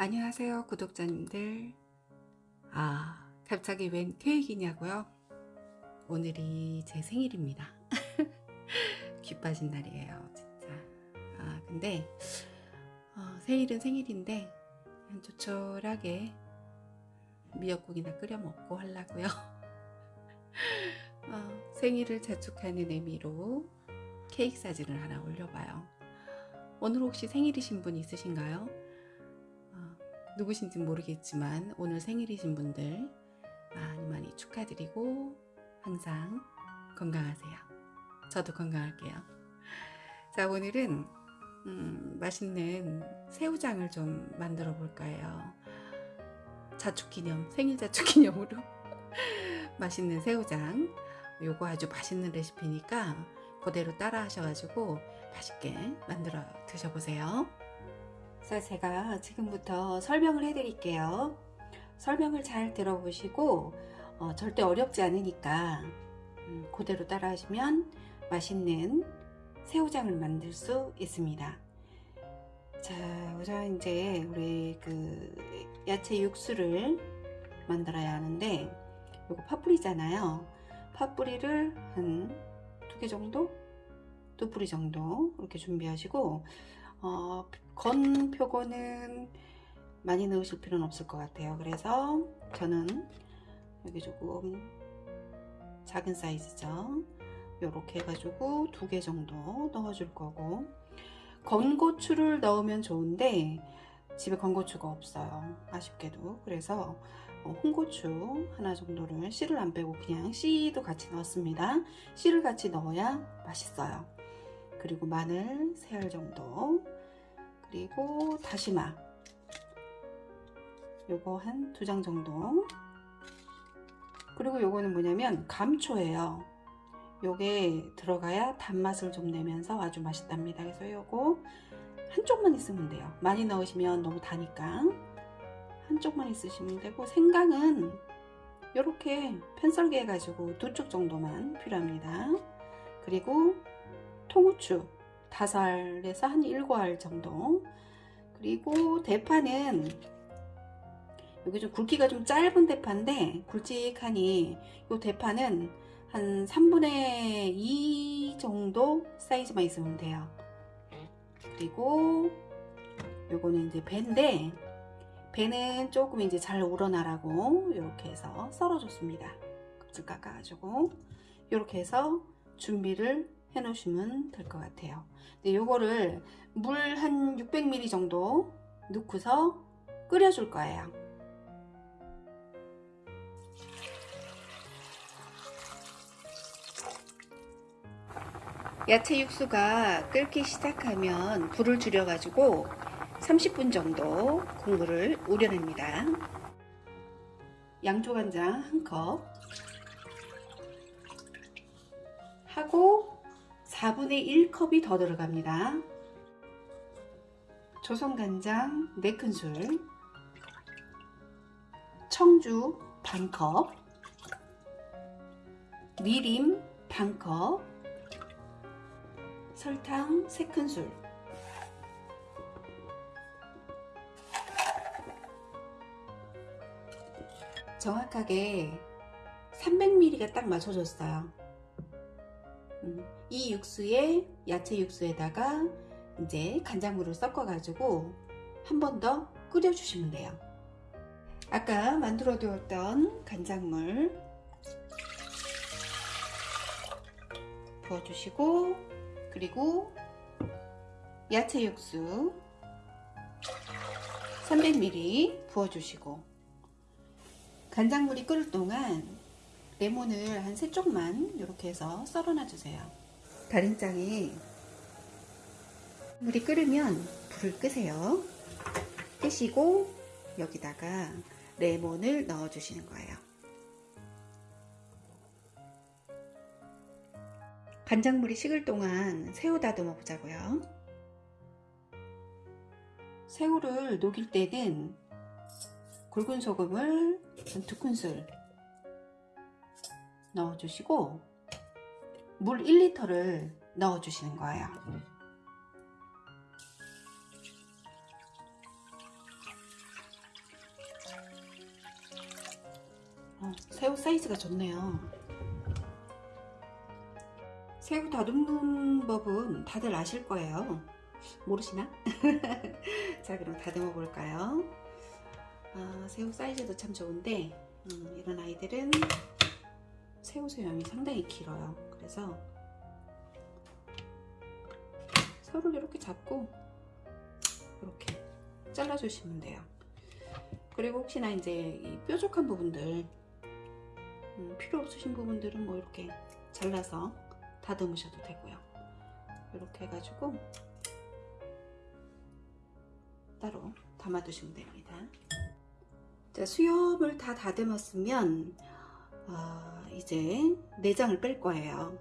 안녕하세요 구독자님들. 아 갑자기 웬 케이크냐고요? 오늘이 제 생일입니다. 귀 빠진 날이에요 진짜. 아 근데 어, 생일은 생일인데 조촐하게 미역국이나 끓여 먹고 하려고요. 어, 생일을 자축하는 의미로 케이크 사진을 하나 올려봐요. 오늘 혹시 생일이신 분 있으신가요? 누구신지 모르겠지만 오늘 생일이신 분들 많이 많이 축하드리고 항상 건강하세요. 저도 건강할게요. 자 오늘은 음, 맛있는 새우장을 좀 만들어 볼까 해요. 자축기념 생일 자축기념으로 맛있는 새우장 요거 아주 맛있는 레시피니까 그대로 따라 하셔가지고 맛있게 만들어 드셔보세요. 자, 제가 지금부터 설명을 해 드릴게요. 설명을 잘 들어보시고 어, 절대 어렵지 않으니까 음, 그대로 따라 하시면 맛있는 새우장을 만들 수 있습니다. 자, 우선 이제 우리 그 야채 육수를 만들어야 하는데 요거 파뿌리잖아요. 파뿌리를 한 두 개 정도? 두 뿌리 정도 이렇게 준비하시고 어, 건 표고는 많이 넣으실 필요는 없을 것 같아요. 그래서 저는 여기 조금 작은 사이즈죠. 이렇게 해가지고 두 개 정도 넣어줄 거고 건고추를 넣으면 좋은데 집에 건고추가 없어요. 아쉽게도 그래서 어, 홍고추 하나 정도를 씨를 안 빼고 그냥 씨도 같이 넣었습니다. 씨를 같이 넣어야 맛있어요. 그리고 마늘 세 알 정도 그리고 다시마. 요거 한 두 장 정도. 그리고 요거는 뭐냐면 감초예요. 요게 들어가야 단맛을 좀 내면서 아주 맛있답니다. 그래서 요거 한쪽만 있으면 돼요. 많이 넣으시면 너무 다니까. 한쪽만 있으시면 되고 생강은 이렇게 편썰기 해가지고 두 쪽 정도만 필요합니다. 그리고 통후추 다섯 알에서 한 일곱 알 정도. 그리고 대파는 여기 좀 굵기가 좀 짧은 대파인데 굵직하니 이 대파는 한 3분의 2 정도 사이즈만 있으면 돼요. 그리고 요거는 이제 배인데 배는 조금 이제 잘 우러나라고 이렇게 해서 썰어줬습니다. 껍질 깎아가지고. 이렇게 해서 준비를 해 놓으시면 될 것 같아요. 근데 요거를 물 한 600ml 정도 넣고서 끓여 줄 거예요. 야채 육수가 끓기 시작하면 불을 줄여 가지고 30분 정도 국물을 우려냅니다. 양조간장 1컵 4분의 1컵이 더 들어갑니다. 조선간장 4큰술 청주 반컵 미림 반컵 설탕 3큰술 정확하게 300ml가 딱 맞춰졌어요. 음, 이 육수에 야채 육수에다가 이제 간장물을 섞어 가지고 한 번 더 끓여 주시면 돼요. 아까 만들어 두었던 간장물 부어 주시고 그리고 야채 육수 300ml 부어 주시고 간장물이 끓을 동안 레몬을 한 세 쪽만 이렇게 해서 썰어놔 주세요. 다림장에 물이 끓으면 불을 끄세요. 끄시고 여기다가 레몬을 넣어 주시는 거예요. 간장물이 식을 동안 새우 다듬어 보자고요. 새우를 녹일 때는 굵은 소금을 두 큰술 넣어주시고 물 1리터를 넣어주시는 거예요 어, 새우 사이즈가 좋네요 새우 다듬는 법은 다들 아실 거예요 모르시나? 자 그럼 다듬어 볼까요? 아, 새우 사이즈도 참 좋은데 음, 이런 아이들은 새우 수염이 상당히 길어요. 그래서 새우를 이렇게 잡고 이렇게 잘라주시면 돼요. 그리고 혹시나 이제 이 뾰족한 부분들 음, 필요 없으신 부분들은 뭐 이렇게 잘라서 다듬으셔도 되고요. 이렇게 해가지고 따로 담아두시면 됩니다. 자, 수염을 다 다듬었으면 어, 이제 내장을 뺄 거예요.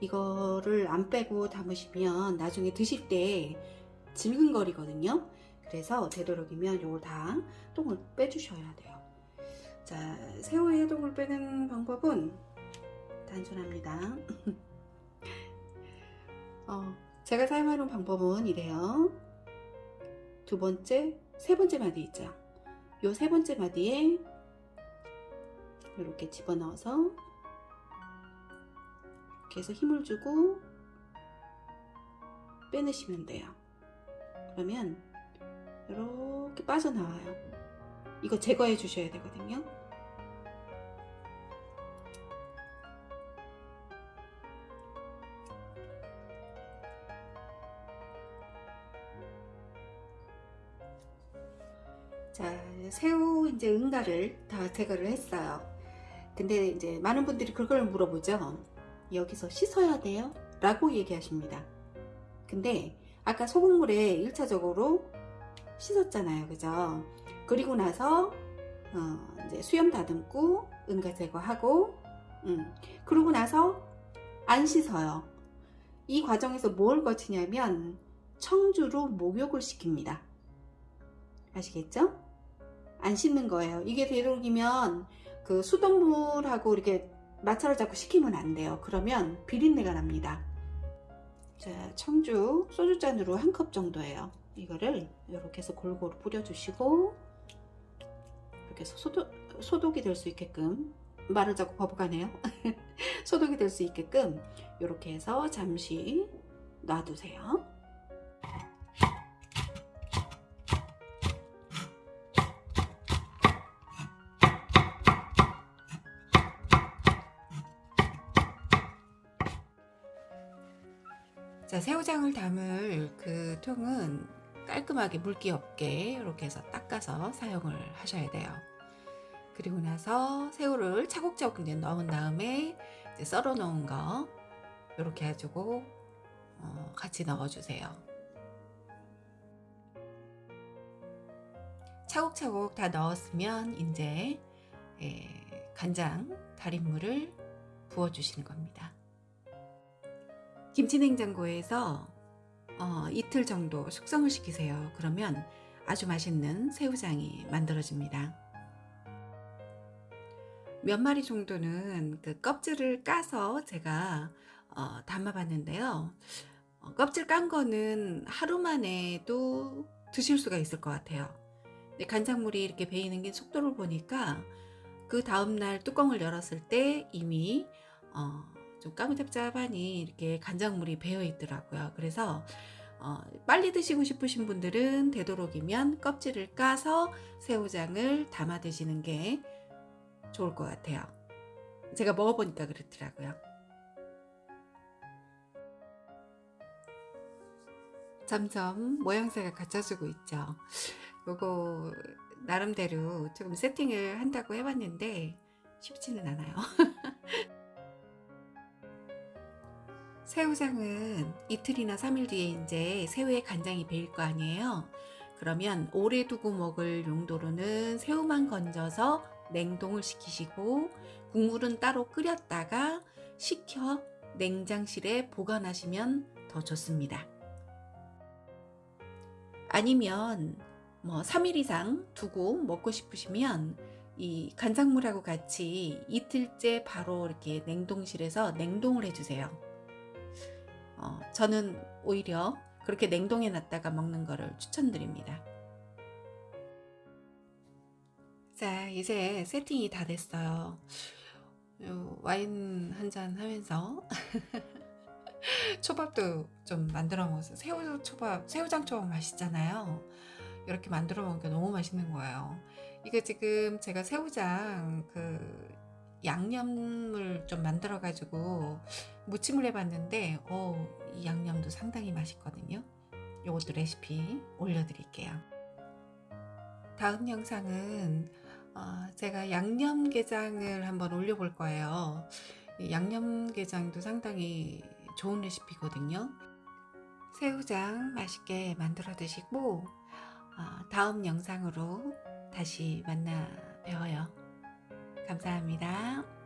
이거를 안 빼고 담으시면 나중에 드실 때 질근거리거든요. 그래서 되도록이면 요걸 다 똥을 빼주셔야 돼요. 자, 새우의 똥을 빼는 방법은 단순합니다. 어, 제가 사용하는 방법은 이래요. 두 번째, 세 번째 마디 있죠. 요 세 번째 마디에 이렇게 집어넣어서 이렇게 해서 힘을 주고 빼내시면 돼요. 그러면 이렇게 빠져나와요. 이거 제거해 주셔야 되거든요. 자, 새우 이제 응가를 다 제거를 했어요. 근데 이제 많은 분들이 그걸 물어보죠. 여기서 씻어야 돼요? 라고 얘기하십니다. 근데 아까 소금물에 1차적으로 씻었잖아요. 그죠? 그리고 나서 어, 이제 수염 다듬고 응가 제거하고 음, 그러고 나서 안 씻어요. 이 과정에서 뭘 거치냐면 청주로 목욕을 시킵니다. 아시겠죠? 안 씻는 거예요. 이게 되도록이면 그 수돗물하고 이렇게 마찰을 자꾸 시키면 안 돼요. 그러면 비린내가 납니다. 자, 청주 소주잔으로 한 컵 정도예요. 이거를 이렇게 해서 골고루 뿌려주시고 이렇게 해서 소독, 소독이 될 수 있게끔 말을 자꾸 거부가네요. 소독이 될 수 있게끔 이렇게 해서 잠시 놔두세요. 자, 새우장을 담을 그 통은 깔끔하게 물기 없게 이렇게 해서 닦아서 사용을 하셔야 돼요. 그리고 나서 새우를 차곡차곡 넣은 다음에 이제 썰어 놓은 거 이렇게 해주고 어, 같이 넣어주세요. 차곡차곡 다 넣었으면 이제 예, 간장 달인물을 부어주시는 겁니다. 김치냉장고에서 어, 이틀 정도 숙성을 시키세요. 그러면 아주 맛있는 새우장이 만들어집니다. 몇 마리 정도는 그 껍질을 까서 제가 어, 담아봤는데요. 어, 껍질 깐 거는 하루 만에도 드실 수가 있을 것 같아요. 간장물이 이렇게 배이는 게 속도를 보니까 그 다음날 뚜껑을 열었을 때 이미 어, 좀 까무잡잡하니 이렇게 간장물이 배어 있더라고요. 그래서 어, 빨리 드시고 싶으신 분들은 되도록이면 껍질을 까서 새우장을 담아 드시는 게 좋을 것 같아요. 제가 먹어보니까 그렇더라고요. 점점 모양새가 갖춰지고 있죠. 요거 나름대로 조금 세팅을 한다고 해봤는데 쉽지는 않아요. 새우장은 이틀이나 3일 뒤에 이제 새우에 간장이 배일 거 아니에요. 그러면 오래 두고 먹을 용도로는 새우만 건져서 냉동을 시키시고 국물은 따로 끓였다가 식혀 냉장실에 보관하시면 더 좋습니다. 아니면 뭐 3일 이상 두고 먹고 싶으시면 이 간장물하고 같이 이틀째 바로 이렇게 냉동실에서 냉동을 해주세요. 어, 저는 오히려 그렇게 냉동해 놨다가 먹는 거를 추천드립니다. 자, 이제 세팅이 다 됐어요. 요 와인 한 잔 하면서 초밥도 좀 만들어 먹었어요. 새우 초밥, 새우장 초밥 맛있잖아요. 이렇게 만들어 먹으니까 너무 맛있는 거예요. 이거 지금 제가 새우장 그 양념을 좀 만들어 가지고 무침을 해봤는데, 어, 이 양념도 상당히 맛있거든요. 요것도 레시피 올려드릴게요. 다음 영상은 어, 제가 양념게장을 한번 올려볼 거예요. 이 양념게장도 상당히 좋은 레시피거든요. 새우장 맛있게 만들어 드시고 어, 다음 영상으로 다시 만나 뵈어요. 감사합니다.